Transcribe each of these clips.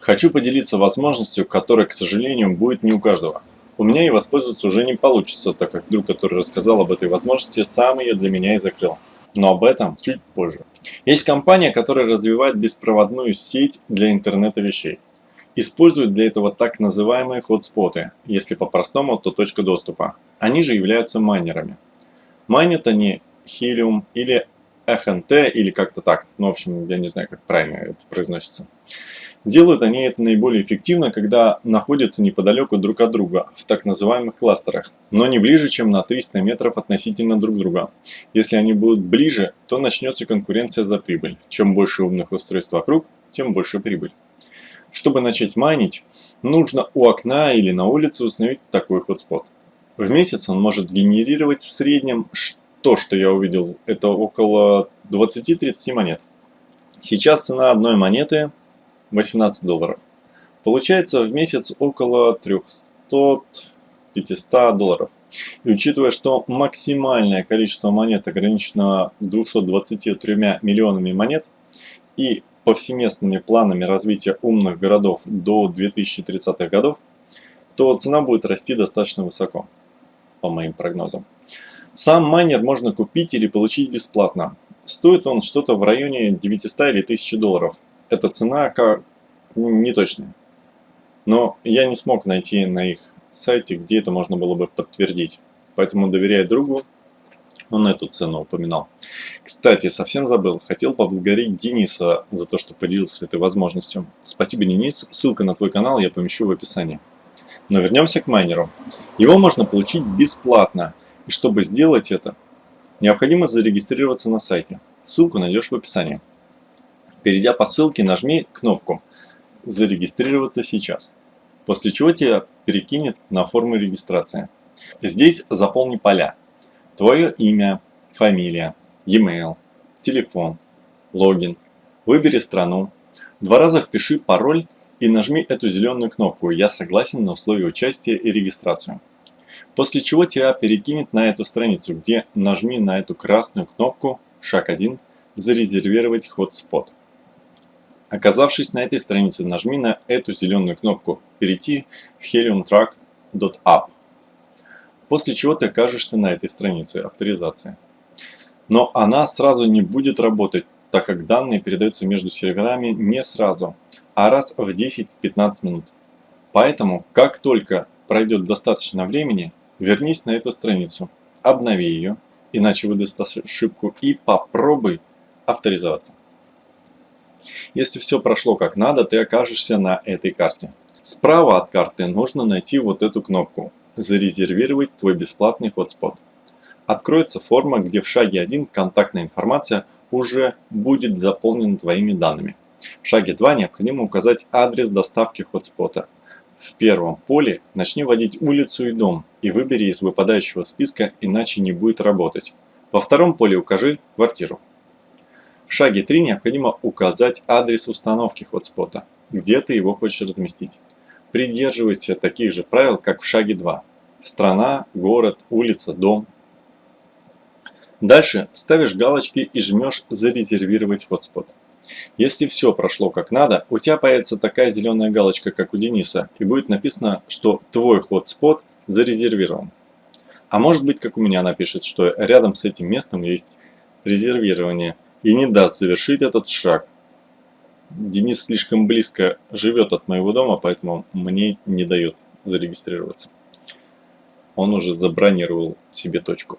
Хочу поделиться возможностью, которая, к сожалению, будет не у каждого. У меня и воспользоваться уже не получится, так как друг, который рассказал об этой возможности, сам ее для меня и закрыл. Но об этом чуть позже. Есть компания, которая развивает беспроводную сеть для интернета вещей. Используют для этого так называемые хотспоты, если по-простому, то точка доступа. Они же являются майнерами. Майнят они Helium или HNT или как-то так. Ну, в общем, я не знаю, как правильно это произносится. Делают они это наиболее эффективно, когда находятся неподалеку друг от друга, в так называемых кластерах, но не ближе, чем на 300 метров относительно друг друга. Если они будут ближе, то начнется конкуренция за прибыль. Чем больше умных устройств вокруг, тем больше прибыль. Чтобы начать майнить, нужно у окна или на улице установить такой хотспот. В месяц он может генерировать в среднем то, что я увидел, это около 20-30 монет. Сейчас цена одной монеты 18 долларов. Получается в месяц около 300-500 долларов. И учитывая, что максимальное количество монет ограничено 223 миллионами монет и повсеместными планами развития умных городов до 2030-х годов, то цена будет расти достаточно высоко, по моим прогнозам. Сам майнер можно купить или получить бесплатно. Стоит он что-то в районе 900 или 1000 долларов эта цена как не точная. Но я не смог найти на их сайте, где это можно было бы подтвердить. Поэтому доверяя другу, он эту цену упоминал. Кстати, совсем забыл, хотел поблагодарить Дениса за то, что поделился этой возможностью. Спасибо, Денис. Ссылка на твой канал я помещу в описании. Но вернемся к майнеру. Его можно получить бесплатно. И чтобы сделать это, необходимо зарегистрироваться на сайте. Ссылку найдешь в описании. Перейдя по ссылке, нажми кнопку «Зарегистрироваться сейчас», после чего тебя перекинет на форму регистрации. Здесь заполни поля. Твое имя, фамилия, e-mail, телефон, логин. Выбери страну. Два раза впиши пароль и нажми эту зеленую кнопку «Я согласен на условия участия и регистрацию». После чего тебя перекинет на эту страницу, где нажми на эту красную кнопку «Шаг 1» «Зарезервировать хотспот». Оказавшись на этой странице, нажми на эту зеленую кнопку «Перейти в heliumtrack.app», после чего ты окажешься на этой странице авторизации. Но она сразу не будет работать, так как данные передаются между серверами не сразу, а раз в 10-15 минут. Поэтому, как только пройдет достаточно времени, вернись на эту страницу, обнови ее, иначе выдаст ошибку, и попробуй авторизоваться. Если все прошло как надо, ты окажешься на этой карте. Справа от карты нужно найти вот эту кнопку «Зарезервировать твой бесплатный хотспот». Откроется форма, где в шаге 1 контактная информация уже будет заполнена твоими данными. В шаге 2 необходимо указать адрес доставки хотспота. В первом поле начни вводить улицу и дом и выбери из выпадающего списка, иначе не будет работать. Во втором поле укажи квартиру. В шаге 3 необходимо указать адрес установки хотспота, где ты его хочешь разместить. Придерживайся таких же правил, как в шаге 2. Страна, город, улица, дом. Дальше ставишь галочки и жмешь «Зарезервировать хотспот». Если все прошло как надо, у тебя появится такая зеленая галочка, как у Дениса, и будет написано, что твой хотспот зарезервирован. А может быть, как у меня напишет, что рядом с этим местом есть резервирование – и не даст завершить этот шаг. Денис слишком близко живет от моего дома, поэтому мне не дает зарегистрироваться. Он уже забронировал себе точку.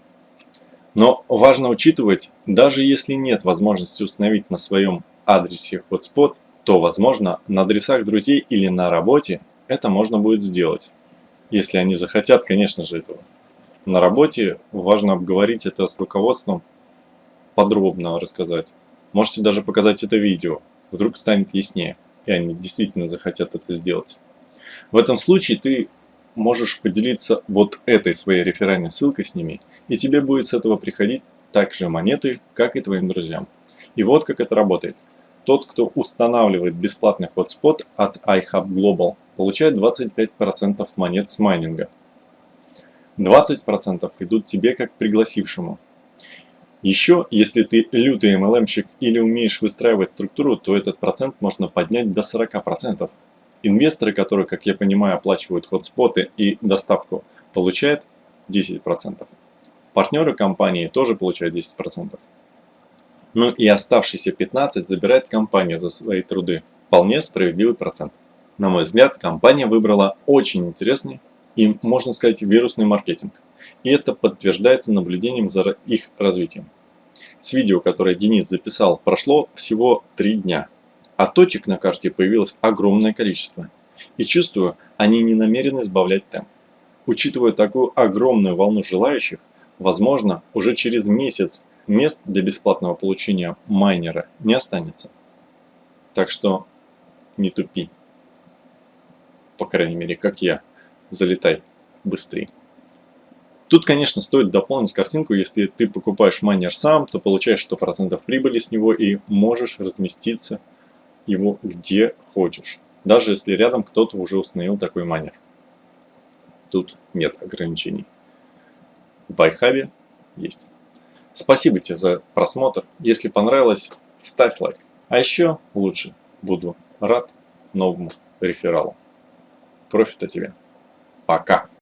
Но важно учитывать, даже если нет возможности установить на своем адресе hotspot, то, возможно, на адресах друзей или на работе это можно будет сделать. Если они захотят, конечно же, этого. На работе важно обговорить это с руководством подробно рассказать. Можете даже показать это видео, вдруг станет яснее, и они действительно захотят это сделать. В этом случае ты можешь поделиться вот этой своей реферальной ссылкой с ними, и тебе будет с этого приходить так же монеты, как и твоим друзьям. И вот как это работает. Тот, кто устанавливает бесплатный хотспот от iHub Global, получает 25% монет с майнинга. 20% идут тебе как пригласившему, еще, если ты лютый MLM-щик или умеешь выстраивать структуру, то этот процент можно поднять до 40%. Инвесторы, которые, как я понимаю, оплачивают хотспоты и доставку, получают 10%. Партнеры компании тоже получают 10%. Ну и оставшиеся 15 забирает компания за свои труды. Вполне справедливый процент. На мой взгляд, компания выбрала очень интересный и, можно сказать, вирусный маркетинг. И это подтверждается наблюдением за их развитием. С видео, которое Денис записал, прошло всего 3 дня. А точек на карте появилось огромное количество. И чувствую, они не намерены сбавлять темп. Учитывая такую огромную волну желающих, возможно, уже через месяц мест для бесплатного получения майнера не останется. Так что не тупи. По крайней мере, как я. Залетай быстрее. Тут, конечно, стоит дополнить картинку, если ты покупаешь майнер сам, то получаешь 100% прибыли с него и можешь разместиться его где хочешь. Даже если рядом кто-то уже установил такой майнер. Тут нет ограничений. В iHub есть. Спасибо тебе за просмотр. Если понравилось, ставь лайк. А еще лучше буду рад новому рефералу. Профита тебе. pra.